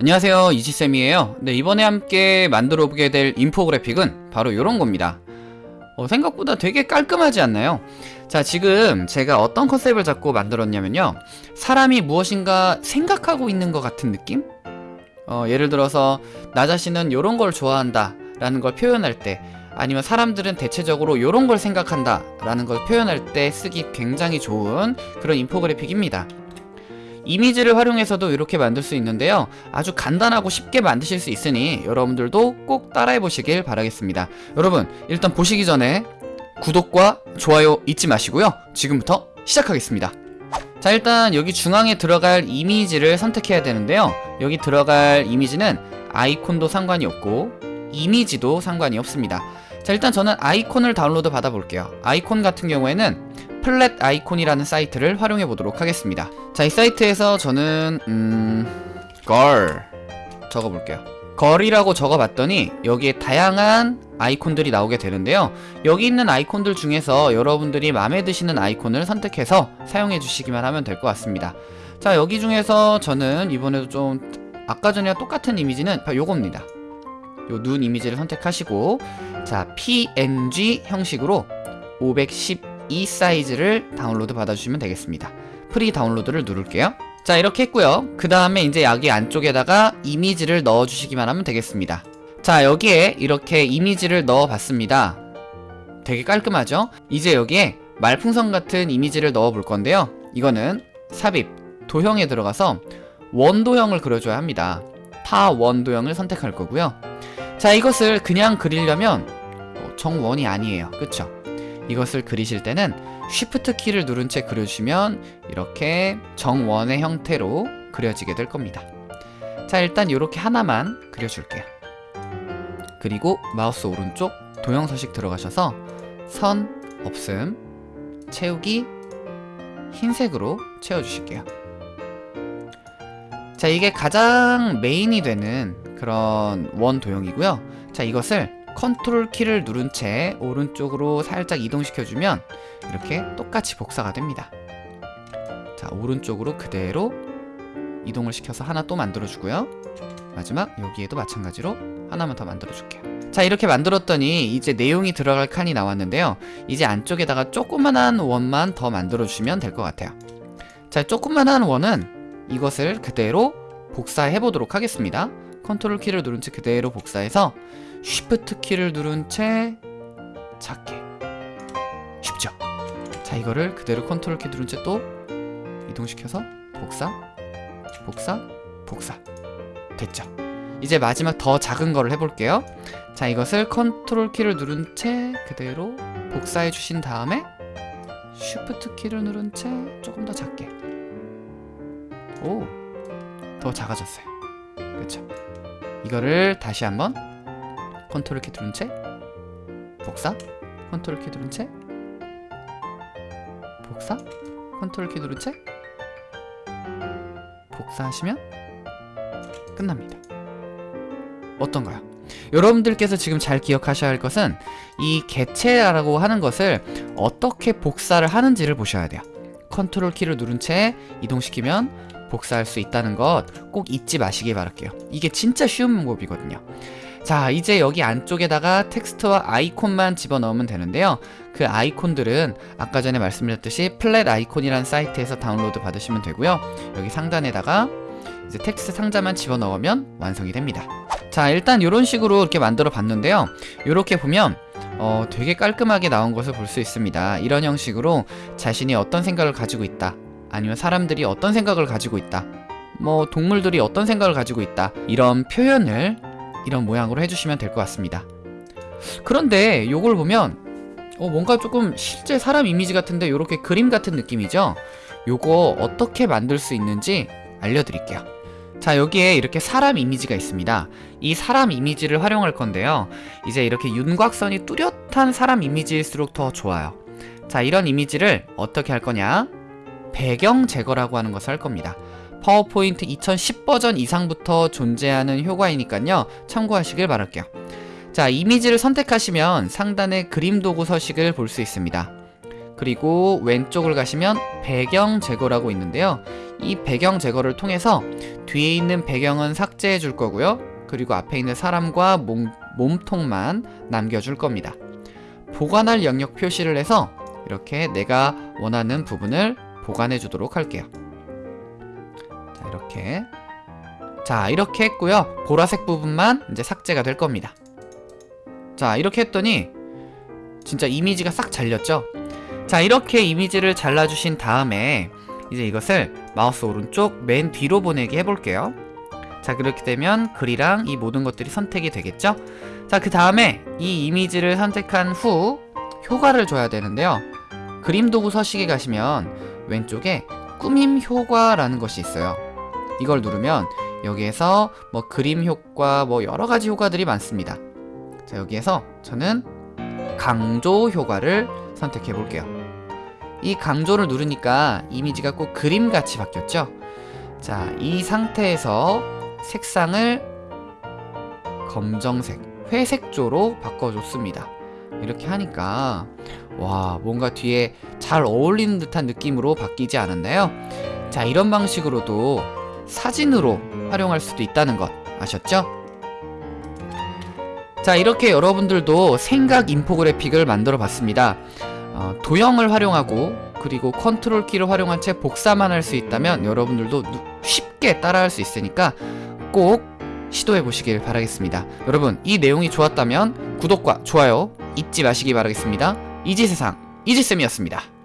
안녕하세요. 이지쌤이에요. 네 이번에 함께 만들어 보게 될 인포그래픽은 바로 이런 겁니다. 어, 생각보다 되게 깔끔하지 않나요? 자 지금 제가 어떤 컨셉을 잡고 만들었냐면요. 사람이 무엇인가 생각하고 있는 것 같은 느낌? 어, 예를 들어서 나 자신은 이런 걸 좋아한다 라는 걸 표현할 때 아니면 사람들은 대체적으로 이런 걸 생각한다 라는 걸 표현할 때 쓰기 굉장히 좋은 그런 인포그래픽입니다 이미지를 활용해서도 이렇게 만들 수 있는데요. 아주 간단하고 쉽게 만드실 수 있으니 여러분들도 꼭 따라해 보시길 바라겠습니다. 여러분 일단 보시기 전에 구독과 좋아요 잊지 마시고요. 지금부터 시작하겠습니다. 자 일단 여기 중앙에 들어갈 이미지를 선택해야 되는데요. 여기 들어갈 이미지는 아이콘도 상관이 없고 이미지도 상관이 없습니다 자 일단 저는 아이콘을 다운로드 받아 볼게요. 아이콘 같은 경우에는 Flaticon이라는 사이트를 활용해 보도록 하겠습니다. 자 이 사이트에서 저는 음... 걸 적어볼게요. 걸이라고 적어봤더니 여기에 다양한 아이콘들이 나오게 되는데요. 여기 있는 아이콘들 중에서 여러분들이 마음에 드시는 아이콘을 선택해서 사용해 주시기만 하면 될 것 같습니다. 자 여기 중에서 저는 이번에도 좀 아까 전이랑 똑같은 이미지는 요겁니다 요 눈 이미지를 선택하시고 자 png 형식으로 510이 사이즈를 다운로드 받아주시면 되겠습니다. Free download를 누를게요. 자 이렇게 했고요. 그 다음에 이제 여기 안쪽에다가 이미지를 넣어주시기만 하면 되겠습니다. 자 여기에 이렇게 이미지를 넣어 봤습니다. 되게 깔끔하죠? 이제 여기에 말풍선 같은 이미지를 넣어 볼 건데요. 이거는 삽입 도형에 들어가서 원도형을 그려줘야 합니다. 타원 도형을 선택할 거고요 자 이것을 그냥 그리려면 어, 정원이 아니에요. 그쵸? 이것을 그리실 때는 Shift 키를 누른 채 그려주시면 이렇게 정원의 형태로 그려지게 될 겁니다. 자 일단 이렇게 하나만 그려줄게요. 그리고 마우스 오른쪽 도형 서식 들어가셔서 선 없음 채우기 흰색으로 채워주실게요 자 이게 가장 메인이 되는 그런 원 도형이고요. 자 이것을 컨트롤 키를 누른 채 오른쪽으로 살짝 이동시켜주면 이렇게 똑같이 복사가 됩니다. 자 오른쪽으로 그대로 이동을 시켜서 하나 또 만들어주고요. 마지막 여기에도 마찬가지로 하나만 더 만들어줄게요. 자 이렇게 만들었더니 이제 내용이 들어갈 칸이 나왔는데요. 이제 안쪽에다가 조그만한 원만 더 만들어주시면 될 것 같아요. 자 조그만한 원은 이것을 그대로 복사해 보도록 하겠습니다. 컨트롤 키를 누른 채 그대로 복사해서 쉬프트 키를 누른 채 작게. 쉽죠? 자 이거를 그대로 컨트롤 키 누른 채 또 이동시켜서 복사 복사 복사. 됐죠? 이제 마지막 더 작은 거를 해볼게요. 자 이것을 컨트롤 키를 누른 채 그대로 복사해 주신 다음에 쉬프트 키를 누른 채 조금 더 작게 오 더 작아졌어요. 그쵸? 이거를 다시 한번 컨트롤 키 누른 채 복사 컨트롤 키 누른 채 복사 컨트롤 키 누른 채 복사하시면 끝납니다. 어떤가요? 여러분들께서 지금 잘 기억하셔야 할 것은 이 개체라고 하는 것을 어떻게 복사를 하는지를 보셔야 돼요. 컨트롤 키를 누른 채 이동시키면 복사할 수 있다는 것 꼭 잊지 마시길 바랄게요. 이게 진짜 쉬운 방법이거든요. 자 이제 여기 안쪽에다가 텍스트와 아이콘만 집어넣으면 되는데요. 그 아이콘들은 아까 전에 말씀드렸듯이 Flaticon이라는 사이트에서 다운로드 받으시면 되고요. 여기 상단에다가 이제 텍스트 상자만 집어넣으면 완성이 됩니다. 자 일단 이런 식으로 이렇게 만들어 봤는데요. 이렇게 보면 어, 되게 깔끔하게 나온 것을 볼 수 있습니다. 이런 형식으로 자신이 어떤 생각을 가지고 있다 아니면 사람들이 어떤 생각을 가지고 있다. 뭐 동물들이 어떤 생각을 가지고 있다. 이런 표현을 이런 모양으로 해주시면 될 것 같습니다. 그런데 이걸 보면 어, 뭔가 조금 실제 사람 이미지 같은데 이렇게 그림 같은 느낌이죠? 요거 어떻게 만들 수 있는지 알려드릴게요. 자 여기에 이렇게 사람 이미지가 있습니다. 이 사람 이미지를 활용할 건데요. 이제 이렇게 윤곽선이 뚜렷한 사람 이미지일수록 더 좋아요. 자 이런 이미지를 어떻게 할 거냐 배경 제거라고 하는 것을 할 겁니다 파워포인트 2010 버전 이상부터 존재하는 효과이니까요 참고하시길 바랄게요 자 이미지를 선택하시면 상단에 그림 도구 서식을 볼 수 있습니다 그리고 왼쪽을 가시면 배경 제거라고 있는데요. 이 배경 제거를 통해서 뒤에 있는 배경은 삭제해 줄 거고요. 그리고 앞에 있는 사람과 몸, 몸통만 남겨줄 겁니다. 보관할 영역 표시를 해서 이렇게 내가 원하는 부분을 보관해 주도록 할게요. 자, 이렇게. 자, 이렇게 했고요. 보라색 부분만 이제 삭제가 될 겁니다. 자, 이렇게 했더니 진짜 이미지가 싹 잘렸죠? 자, 이렇게 이미지를 잘라주신 다음에 이제 이것을 마우스 오른쪽 맨 뒤로 보내기 해볼게요. 자, 그렇게 되면 글이랑 이 모든 것들이 선택이 되겠죠? 자, 그 다음에 이 이미지를 선택한 후 효과를 줘야 되는데요. 그림 도구 서식에 가시면 왼쪽에 꾸밈 효과라는 것이 있어요. 이걸 누르면 여기에서 뭐 그림 효과 뭐 여러 가지 효과들이 많습니다. 자, 여기에서 저는 강조 효과를 선택해 볼게요. 이 강조를 누르니까 이미지가 꼭 그림같이 바뀌었죠? 자, 이 상태에서 색상을 검정색, 회색조로 바꿔줬습니다. 이렇게 하니까 와 뭔가 뒤에 잘 어울리는 듯한 느낌으로 바뀌지 않았나요? 자 이런 방식으로도 사진으로 활용할 수도 있다는 것 아셨죠? 자 이렇게 여러분들도 생각 인포그래픽을 만들어 봤습니다 어, 도형을 활용하고 그리고 컨트롤 키를 활용한 채 복사만 할 수 있다면 여러분들도 누- 쉽게 따라할 수 있으니까 꼭 시도해 보시길 바라겠습니다 여러분 이 내용이 좋았다면 구독과 좋아요 잊지 마시기 바라겠습니다 이지세상 이지쌤이었습니다